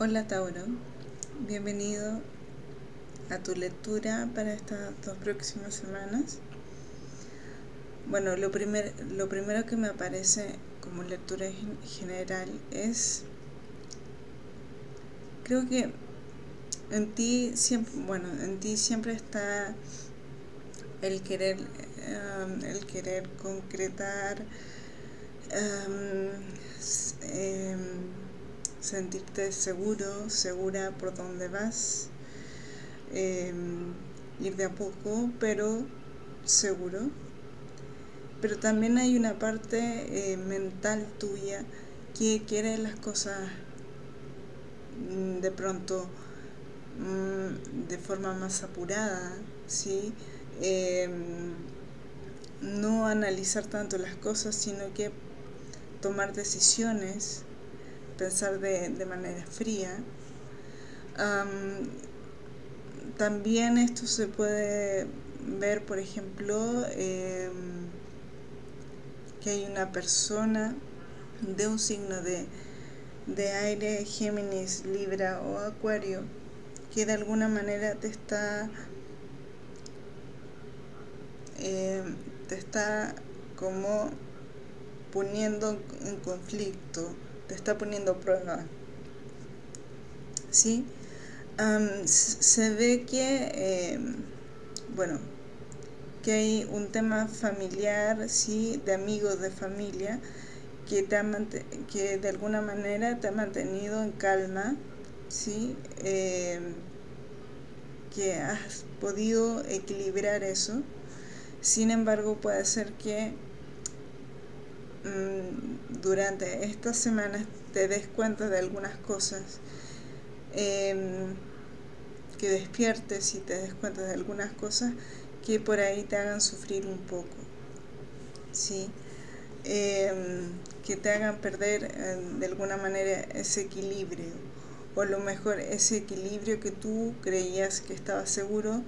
Hola Tauro, bienvenido a tu lectura para estas dos próximas semanas. Bueno, lo, primer, lo primero que me aparece como lectura general es, creo que en ti siempre, bueno, en ti siempre está el querer, um, el querer concretar, um, em, sentirte seguro, segura por donde vas, em, ir de a poco, pero seguro. Pero también hay una parte eh, mental tuya que quiere las cosas mm, de pronto mm, de forma más apurada, ¿sí? Em, no analizar tanto las cosas, sino que tomar decisiones pensar de, manera fría. también esto se puede ver, por ejemplo, em, que hay una persona de un signo de, de aire, Géminis, Libra o Acuario, que de alguna manera te está em, te está como poniendo en conflicto te está poniendo prueba. ¿Sí? se ve que, em, bueno, que hay un tema familiar, ¿sí? De amigos de familia, que, te que de alguna manera te ha mantenido en calma, ¿sí? Em, que has podido equilibrar eso. Sin embargo, puede ser que durante estas semanas te des cuenta de algunas cosas, em, que despiertes y te des cuenta de algunas cosas que por ahí te hagan sufrir un poco, ¿sí? Em, que te hagan perder em, de alguna manera ese equilibrio, o a lo mejor ese equilibrio que tú creías que estaba seguro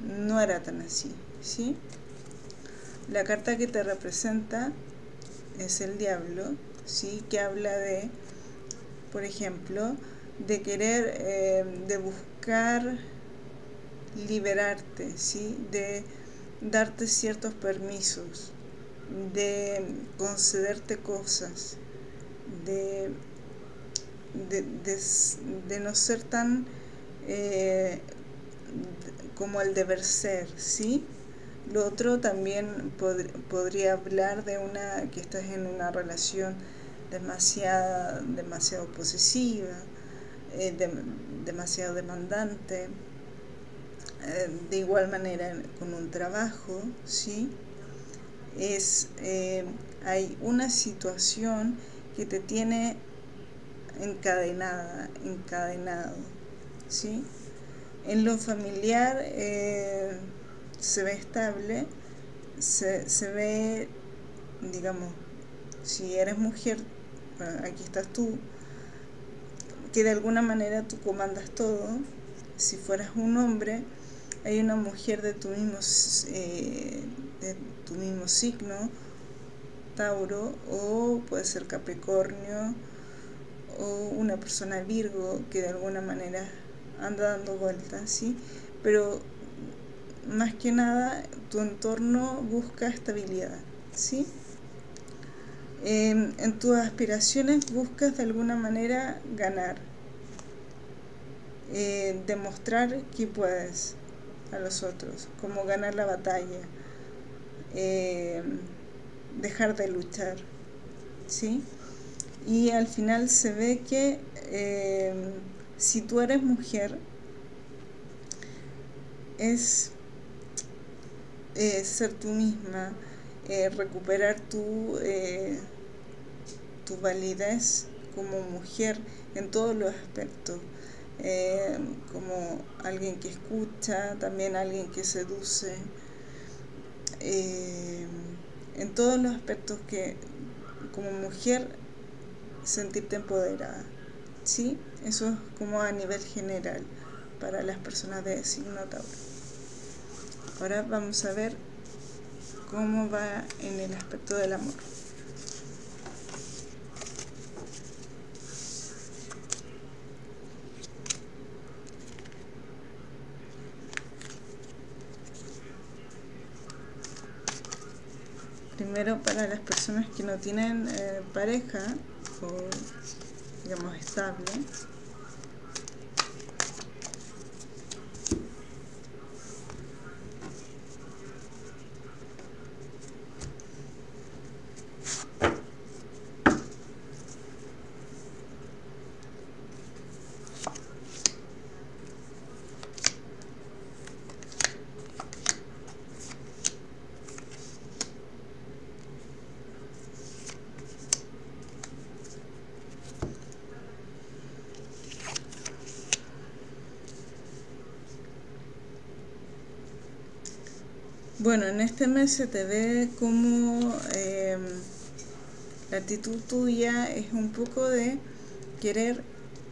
no era tan así, ¿sí? La carta que te representa es el diablo, ¿sí? que habla de, por ejemplo, de querer, eh, de buscar liberarte, ¿sí? de darte ciertos permisos, de concederte cosas, de, de, no ser tan eh, como el deber ser, ¿sí? Lo otro también podría hablar de una que estás en una relación demasiado, demasiado posesiva, eh, demasiado demandante, eh, de igual manera con un trabajo, ¿sí? Es, eh, hay una situación que te tiene encadenada, encadenado, ¿sí? En lo familiar, se ve estable, se, se ve, digamos, si eres mujer, aquí estás tú, que de alguna manera tú comandas todo. Si fueras un hombre, hay una mujer de tu mismo, eh, de tu mismo signo, Tauro, o puede ser Capricornio, o una persona Virgo que de alguna manera anda dando vueltas, ¿sí? Pero más que nada tu entorno busca estabilidad, ¿sí? en tus aspiraciones buscas de alguna manera ganar, eh, demostrar que puedes a los otros, como ganar la batalla, eh, dejar de luchar, ¿sí? Y al final se ve que eh, si tú eres mujer, es eh, ser tú misma, eh, recuperar tu, eh, tu validez como mujer en todos los aspectos, como alguien que escucha, también alguien que seduce, en todos los aspectos que como mujer sentirte empoderada. ¿sí? Eso es como a nivel general para las personas de signo Tauro. Ahora vamos a ver cómo va en el aspecto del amor. Primero para las personas que no tienen eh, pareja o digamos estable Bueno, en este mes se te ve como em, la actitud tuya es un poco de querer,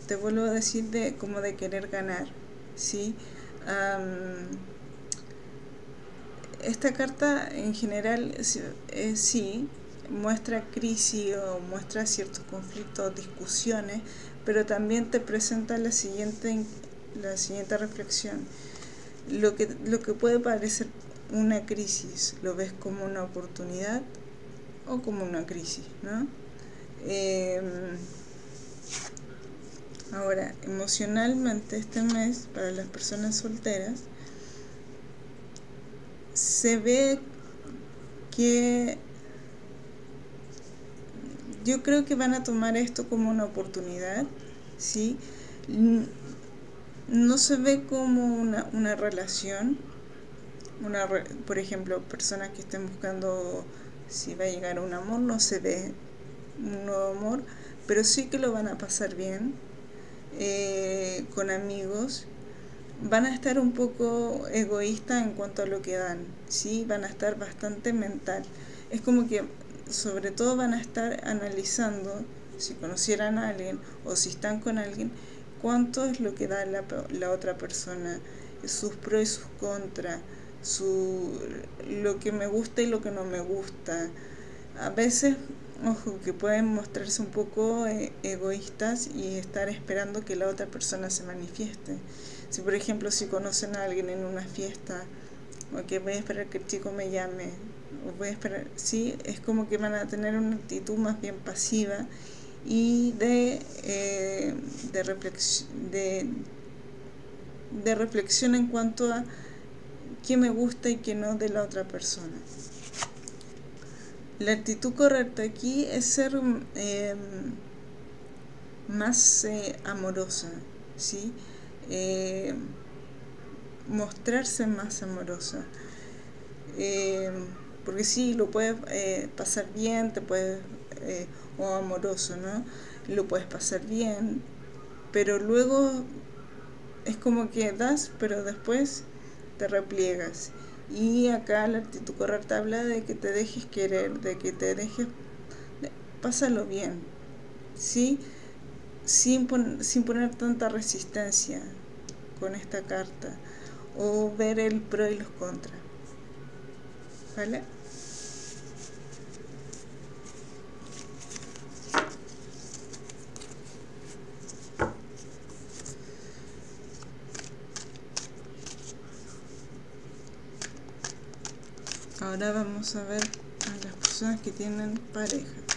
te vuelvo a decir, de como de querer ganar, ¿sí? esta carta en general eh, sí muestra crisis o muestra ciertos conflictos, discusiones, pero también te presenta la siguiente, la siguiente reflexión. Lo que, lo que puede parecer una crisis lo ves como una oportunidad o como una crisis, ¿no? Em, ahora, emocionalmente este mes para las personas solteras se ve que yo creo que van a tomar esto como una oportunidad, ¿sí? No se ve como una, una relación, una, por ejemplo, personas que estén buscando si va a llegar un amor, no se ve un nuevo amor, pero sí que lo van a pasar bien eh, con amigos. Van a estar un poco egoístas en cuanto a lo que dan, ¿sí? van a estar bastante mental. Es como que sobre todo van a estar analizando si conocieran a alguien o si están con alguien, cuánto es lo que da la, la otra persona, sus pros y sus contras su, lo que me gusta y lo que no me gusta. A veces, ojo, que pueden mostrarse un poco eh, egoístas y estar esperando que la otra persona se manifieste. Si por ejemplo, si conocen a alguien en una fiesta, o que voy a esperar que el chico me llame, o voy a esperar, sí, es como que van a tener una actitud más bien pasiva y de, eh, de, reflexión, de, de reflexión en cuanto a qué me gusta y qué no de la otra persona. La actitud correcta aquí es ser em, más eh, amorosa, ¿sí? Em, mostrarse más amorosa. Em, porque sí, lo puedes eh, pasar bien, te puedes, eh, o amoroso, ¿no? Lo puedes pasar bien, pero luego es como que das, pero después te repliegas. Y acá la actitud correcta habla de que te dejes querer, de que te dejes, pásalo bien, ¿sí? Sin, sin poner tanta resistencia con esta carta, o ver el pro y los contras, ¿vale? Ahora vamos a ver a las personas que tienen pareja.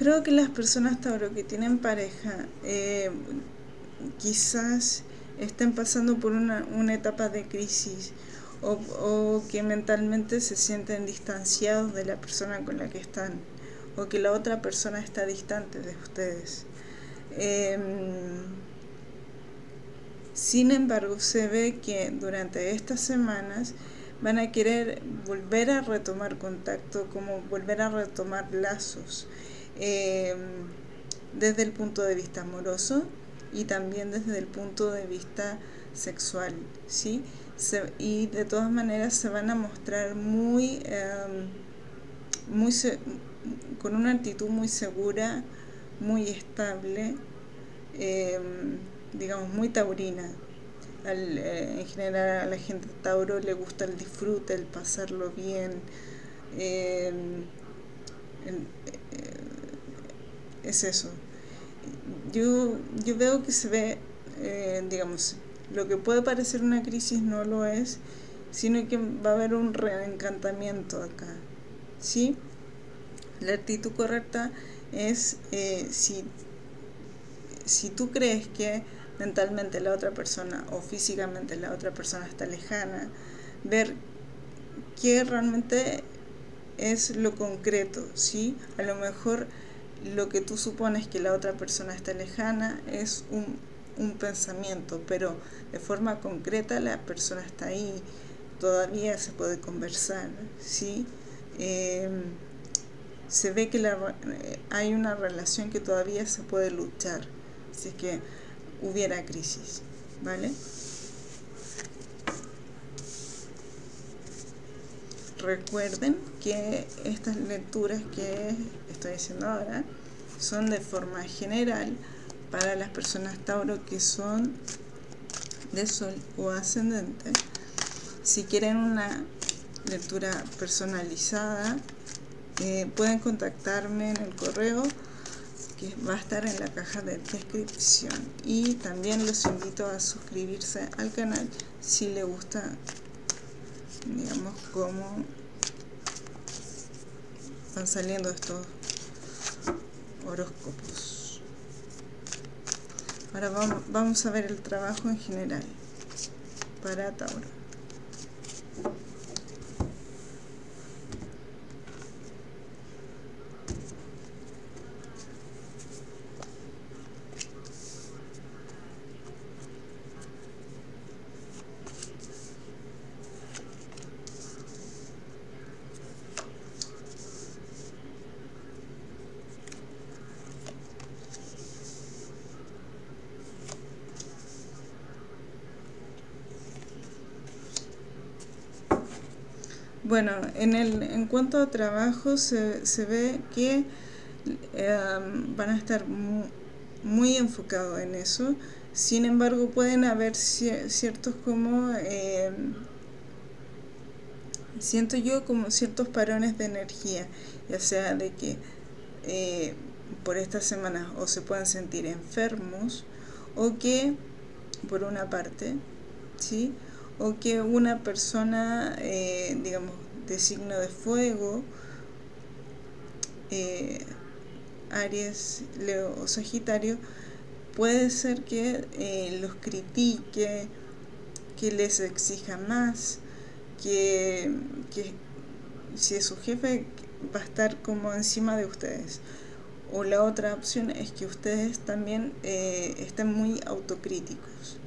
Creo que las personas Tauro que tienen pareja eh, quizás estén pasando por una, etapa de crisis o, que mentalmente se sienten distanciados de la persona con la que están o que la otra persona está distante de ustedes. Em, sin embargo, se ve que durante estas semanas van a querer volver a retomar contacto, como volver a retomar lazos. Em, desde el punto de vista amoroso y también desde el punto de vista sexual, ¿sí? y de todas maneras se van a mostrar muy, em, muy con una actitud muy segura, muy estable, em, digamos muy taurina. Eh, en general a la gente Tauro le gusta el disfrute, el pasarlo bien. Em, eh, es eso. Yo, yo veo que se ve, eh, digamos, lo que puede parecer una crisis no lo es, sino que va a haber un reencantamiento acá. ¿Sí? La actitud correcta es si, si tú crees que mentalmente la otra persona o físicamente la otra persona está lejana, ver qué realmente es lo concreto, ¿sí? A lo mejor lo que tú supones que la otra persona está lejana es un, un pensamiento, pero de forma concreta la persona está ahí, todavía se puede conversar, ¿sí? Em, se ve que la, eh, hay una relación que todavía se puede luchar, así que hubiera crisis, ¿vale? Recuerden que estas lecturas que estoy haciendo ahora son de forma general para las personas Tauro que son de Sol o ascendente. Si quieren una lectura personalizada, eh, pueden contactarme en el correo que va a estar en la caja de descripción y también los invito a suscribirse al canal si les gusta digamos cómo van saliendo estos horóscopos. Ahora vamos, vamos a ver el trabajo en general para Tauro Bueno, en, el, en cuanto a trabajo se, se ve que em, van a estar muy, enfocados en eso. Sin embargo, pueden haber ciertos como... Em, siento yo como ciertos parones de energía, ya sea de que eh, por estas semanas o se puedan sentir enfermos o que, por una parte, ¿sí? O que una persona, eh, digamos, de signo de fuego, eh, Aries, Leo o Sagitario, puede ser que eh, los critique, que les exija más, que, si es su jefe va a estar como encima de ustedes. O la otra opción es que ustedes también estén muy autocríticos.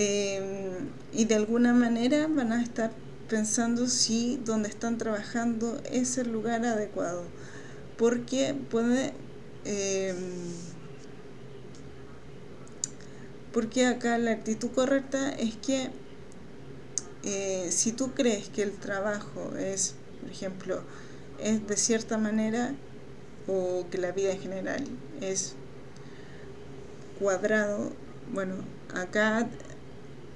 Em, y de alguna manera van a estar pensando si donde están trabajando es el lugar adecuado porque puede em, porque acá la actitud correcta es que eh, si tú crees que el trabajo es por ejemplo es de cierta manera o que la vida en general es cuadrado bueno acá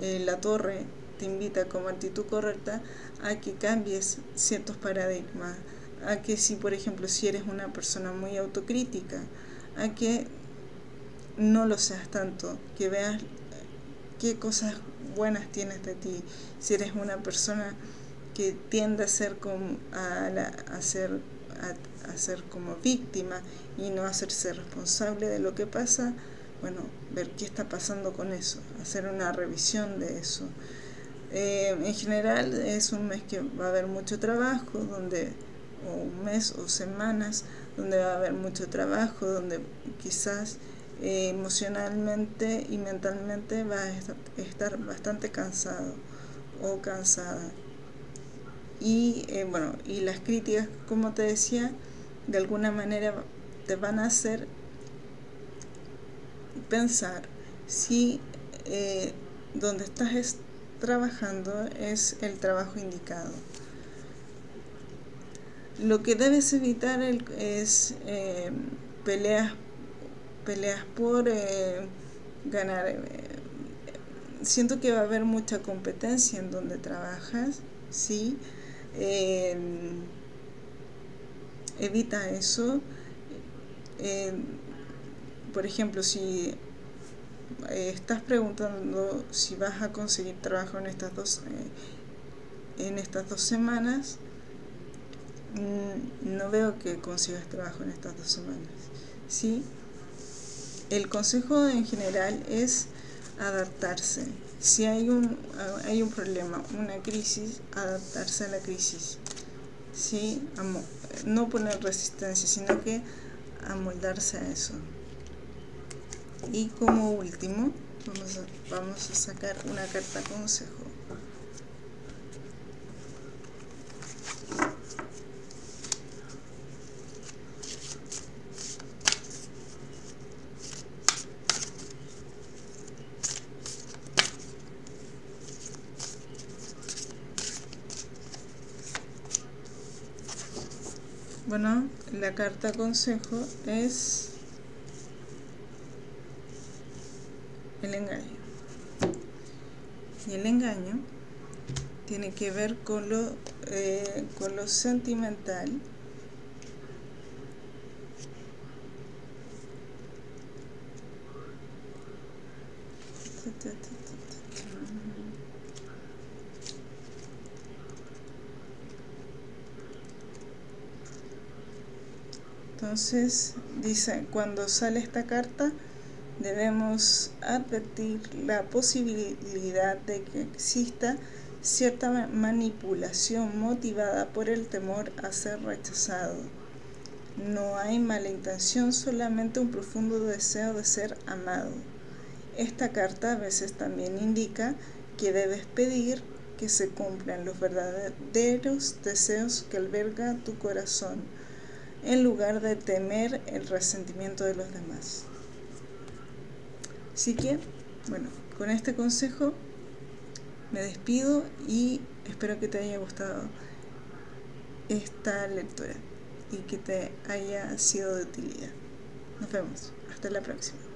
eh, la torre te invita como actitud correcta a que cambies ciertos paradigmas, a que si por ejemplo si eres una persona muy autocrítica, a que no lo seas tanto, que veas qué cosas buenas tienes de ti, si eres una persona que tiende a ser como a, a ser a, ser como víctima y no hacerse responsable de lo que pasa, bueno, ver qué está pasando con eso, hacer una revisión de eso. Eh, en general es un mes que va a haber mucho trabajo, donde o un mes o semanas donde va a haber mucho trabajo, donde quizás eh, emocionalmente y mentalmente va a estar bastante cansado o cansada. Y eh, bueno, y las críticas, como te decía, de alguna manera te van a hacer pensar si eh, donde estás trabajando es el trabajo indicado. lo que debes evitar es eh, peleas, peleas por eh, ganar. Siento que va a haber mucha competencia en donde trabajas, ¿sí? evita eso. Por ejemplo, si estás preguntando si vas a conseguir trabajo en estas dos, en estas dos semanas, Mm, no veo que consigas trabajo en estas dos semanas. ¿sí? El consejo en general es adaptarse. Si hay un, hay un problema, una crisis, adaptarse a la crisis. ¿sí? No poner resistencia, sino que amoldarse a eso. Y como último, vamos a, sacar una carta consejo. Bueno, la carta consejo es el engaño. Y el engaño tiene que ver con lo, eh, con lo sentimental. Entonces, dice, cuando sale esta carta, debemos advertir la posibilidad de que exista cierta manipulación motivada por el temor a ser rechazado. No hay mala intención, solamente un profundo deseo de ser amado. Esta carta a veces también indica que debes pedir que se cumplan los verdaderos deseos que alberga tu corazón en lugar de temer el resentimiento de los demás. Así que, bueno, con este consejo me despido y espero que te haya gustado esta lectura y que te haya sido de utilidad. Nos vemos. Hasta la próxima.